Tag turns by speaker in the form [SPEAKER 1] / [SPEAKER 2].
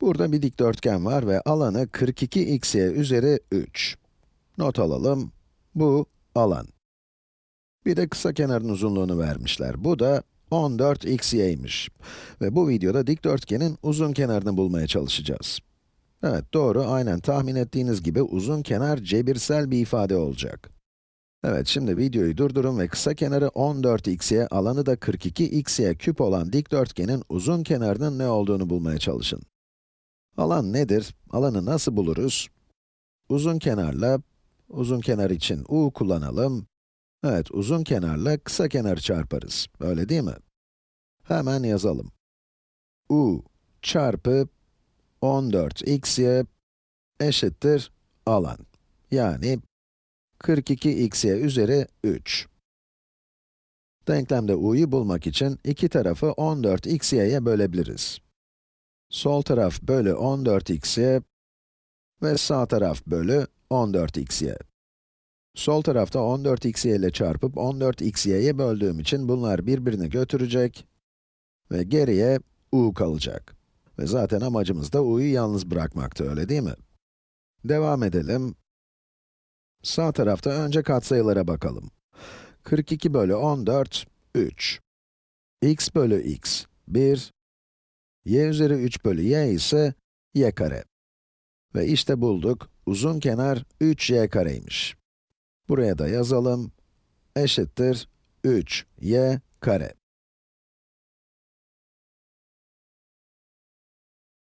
[SPEAKER 1] Burada bir dikdörtgen var ve alanı 42xy üzeri 3. Not alalım, bu alan. Bir de kısa kenarın uzunluğunu vermişler. Bu da 14xy'ymiş. Ve bu videoda dikdörtgenin uzun kenarını bulmaya çalışacağız. Evet, doğru, aynen tahmin ettiğiniz gibi uzun kenar cebirsel bir ifade olacak. Evet, şimdi videoyu durdurun ve kısa kenarı 14xy, alanı da 42xy küp olan dikdörtgenin uzun kenarının ne olduğunu bulmaya çalışın. Alan nedir? Alanı nasıl buluruz? Uzun kenarla, uzun kenar için u kullanalım. Evet, uzun kenarla kısa kenarı çarparız. Öyle değil mi? Hemen yazalım. u çarpı 14xy eşittir alan. Yani 42xy üzeri 3. Denklemde u'yu bulmak için iki tarafı 14xy'ye bölebiliriz. Sol taraf bölü 14xy ve sağ taraf bölü 14xy. Sol tarafta 14xy ile çarpıp 14xy'ye böldüğüm için bunlar birbirini götürecek ve geriye u kalacak. Ve zaten amacımız da u'yu yalnız bırakmaktı, öyle değil mi? Devam edelim. Sağ tarafta önce katsayılara bakalım. 42 bölü 14, 3. x bölü x, 1. y üzeri 3 bölü y ise y kare. Ve işte bulduk, uzun kenar 3y kareymiş. Buraya da yazalım, eşittir 3y kare.